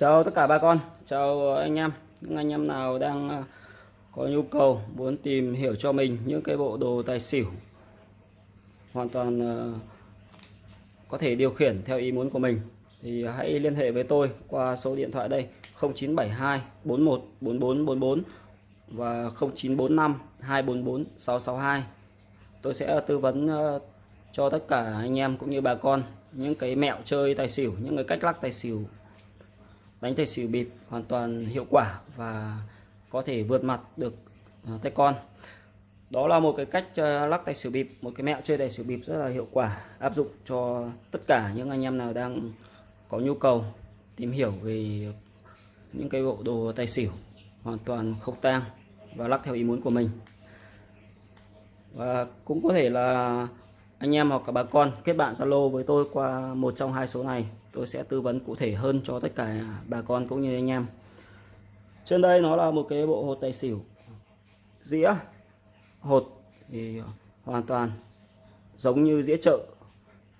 Chào tất cả bà con, chào anh em, những anh em nào đang à, có nhu cầu muốn tìm hiểu cho mình những cái bộ đồ tài xỉu hoàn toàn à, có thể điều khiển theo ý muốn của mình thì hãy liên hệ với tôi qua số điện thoại đây 0972 41 4444 và 0945 244 662 tôi sẽ tư vấn à, cho tất cả anh em cũng như bà con những cái mẹo chơi tài xỉu những cái cách lắc tài xỉu đánh tài xỉu bịp hoàn toàn hiệu quả và có thể vượt mặt được à, tay con. Đó là một cái cách à, lắc tài xỉu bịp, một cái mẹo chơi tài xỉu bịp rất là hiệu quả, áp dụng cho tất cả những anh em nào đang có nhu cầu tìm hiểu về những cái bộ đồ tài xỉu hoàn toàn không tang và lắc theo ý muốn của mình. Và cũng có thể là anh em hoặc cả bà con kết bạn Zalo với tôi qua một trong hai số này tôi sẽ tư vấn cụ thể hơn cho tất cả bà con cũng như anh em. Trên đây nó là một cái bộ hột tài xỉu. Dĩa, hột thì hoàn toàn giống như dĩa chợ.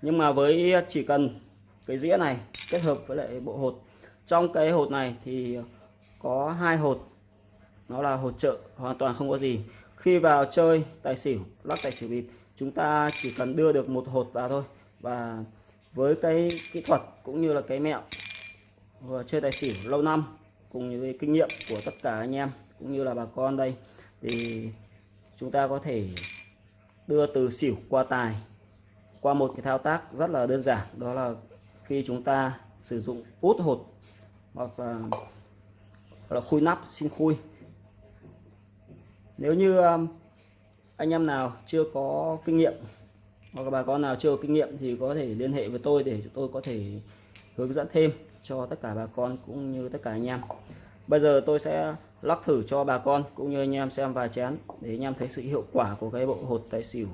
Nhưng mà với chỉ cần cái dĩa này kết hợp với lại bộ hột. Trong cái hột này thì có hai hột. Nó là hột chợ, hoàn toàn không có gì. Khi vào chơi tài xỉu, lắc tài xỉu bịp, chúng ta chỉ cần đưa được một hột vào thôi. Và với cái kỹ thuật cũng như là cái mẹo vừa chơi tài xỉu lâu năm cùng với kinh nghiệm của tất cả anh em cũng như là bà con đây thì chúng ta có thể đưa từ xỉu qua tài qua một cái thao tác rất là đơn giản đó là khi chúng ta sử dụng út hột hoặc là, hoặc là khui nắp xin khui. Nếu như um, anh em nào chưa có kinh nghiệm hoặc là bà con nào chưa có kinh nghiệm thì có thể liên hệ với tôi để chúng tôi có thể hướng dẫn thêm cho tất cả bà con cũng như tất cả anh em. Bây giờ tôi sẽ lắc thử cho bà con cũng như anh em xem vài chén để anh em thấy sự hiệu quả của cái bộ hột tài xỉu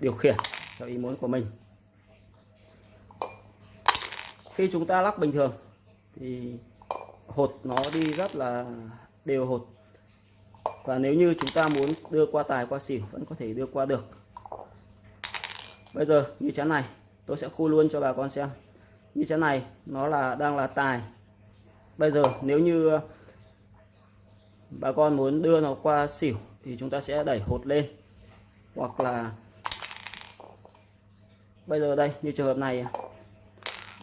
điều khiển theo ý muốn của mình. Khi chúng ta lắc bình thường thì hột nó đi rất là đều hột. Và nếu như chúng ta muốn đưa qua tài, qua xỉu vẫn có thể đưa qua được bây giờ như chén này, tôi sẽ khui luôn cho bà con xem. Như chén này, nó là, đang là tài. Bây giờ, nếu như ờ, bà con muốn đưa nó qua xỉu, thì chúng ta sẽ đẩy hột lên. Hoặc là, bây giờ đây, như trường hợp này ờ,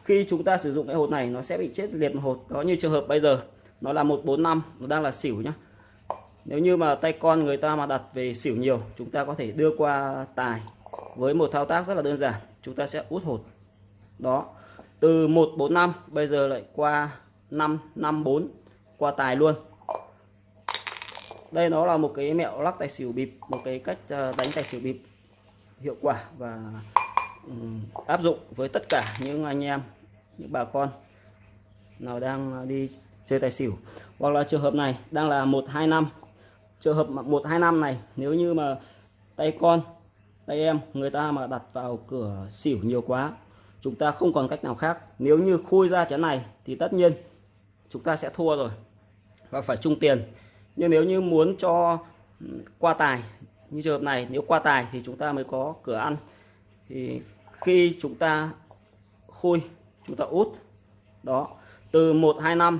khi chúng ta sử dụng cái hột này, nó sẽ bị chết liệt một hột. Đó, như trường hợp bây giờ, nó là 145 nó đang là xỉu nhá. Nếu như mà tay con người ta mà đặt về xỉu nhiều, chúng ta có thể đưa qua tài với một thao tác rất là đơn giản, chúng ta sẽ út hột. Đó, từ 145 bây giờ lại qua 554 qua tài luôn. Đây nó là một cái mẹo lắc tài xỉu bịp, một cái cách ờ, đánh tài xỉu bịp hiệu quả và áp dụng với tất cả những anh em, những bà con nào đang ờ, đi chơi tài xỉu. Hoặc là trường hợp này đang là 125 trường hợp 125 này, nếu như mà tay con tay em, người ta mà đặt vào cửa xỉu nhiều quá, chúng ta không còn cách nào khác. Nếu như khui ra chén này thì tất nhiên chúng ta sẽ thua rồi và phải chung tiền. Nhưng nếu như muốn cho ừ, qua tài như trường hợp này, nếu qua tài thì chúng ta mới có cửa ăn. Thì khi chúng ta khui, chúng ta út, đó, từ 125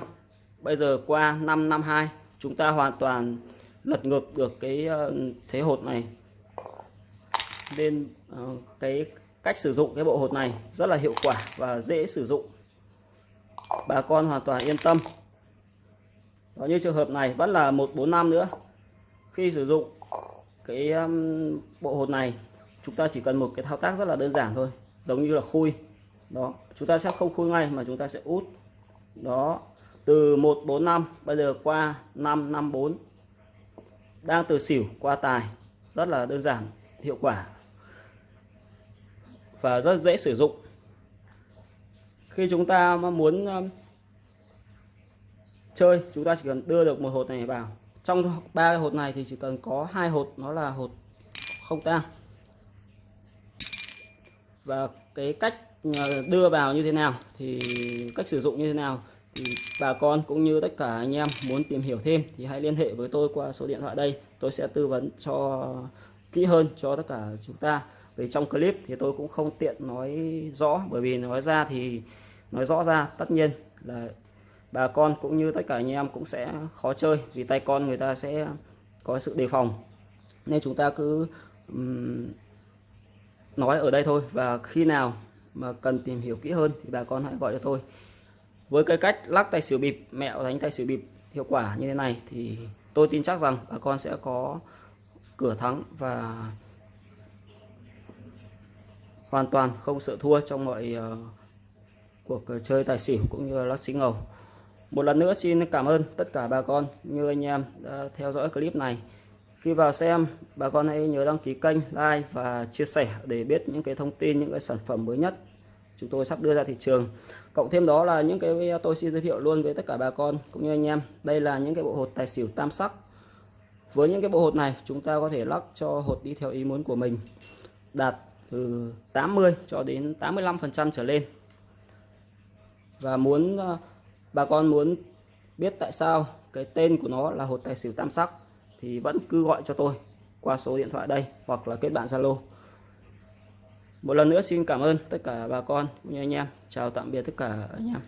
bây giờ qua 552 chúng ta hoàn toàn lật ngược được cái ờ, thế hột này nên ờ, cái cách sử dụng cái bộ hột này rất là hiệu quả và dễ sử dụng. Bà con hoàn toàn yên tâm. Đó, như trường hợp này vẫn là 145 nữa. Khi sử dụng cái bộ hột này, chúng ta chỉ cần một cái thao tác rất là đơn giản thôi, giống như là khui. Đó, chúng ta sẽ không khui ngay mà chúng ta sẽ út. Đó, từ 145 bây giờ qua 554 đang từ xỉu qua tài, rất là đơn giản, hiệu quả và rất dễ sử dụng. Khi chúng ta muốn um, chơi, chúng ta chỉ cần đưa được một hột này vào. Trong ba hột này thì chỉ cần có hai hột, nó là hột không tang. Và cái cách uh, đưa vào như thế nào, thì cách sử dụng như thế nào, thì bà con cũng như tất cả anh em muốn tìm hiểu thêm thì hãy liên hệ với tôi qua số điện thoại đây. Tôi sẽ tư vấn cho kỹ hơn cho tất cả chúng ta vì trong clip thì tôi cũng không tiện nói rõ bởi vì nói ra thì nói rõ ra tất nhiên là bà con cũng như tất cả anh em cũng sẽ khó chơi vì tay con người ta sẽ có sự đề phòng. Nên chúng ta cứ um, nói ở đây thôi và khi nào mà cần tìm hiểu kỹ hơn thì bà con hãy gọi cho tôi. Với cái cách lắc tay xỉu bịp mẹo đánh tay xỉu bịp hiệu quả như thế này thì tôi tin chắc rằng bà con sẽ có cửa thắng và hoàn toàn không sợ thua trong mọi uh, cuộc ờ, chơi tài xỉu cũng như lắc xí ngầu. Một lần nữa xin cảm ơn tất cả bà con như anh em đã theo dõi clip này. Khi vào xem bà con hãy nhớ đăng ký kênh like và chia sẻ để biết những cái thông tin những cái sản phẩm mới nhất chúng tôi sắp đưa ra thị trường. Cộng thêm đó là những cái tôi xin giới thiệu luôn với tất cả bà con cũng như anh em. Đây là những cái bộ hột tài xỉu tam sắc. Với những cái bộ hột này chúng ta có thể lắc cho hột đi theo ý muốn của mình. Đạt từ 80 cho đến 85 phần trăm trở lên. Và muốn ờ, bà con muốn biết tại sao cái tên của nó là hột tài xỉu tam sắc thì vẫn cứ gọi cho tôi qua số điện thoại đây hoặc là kết bạn Zalo. Một lần nữa xin cảm ơn tất cả bà con cũng như anh em. Chào tạm biệt tất cả anh em.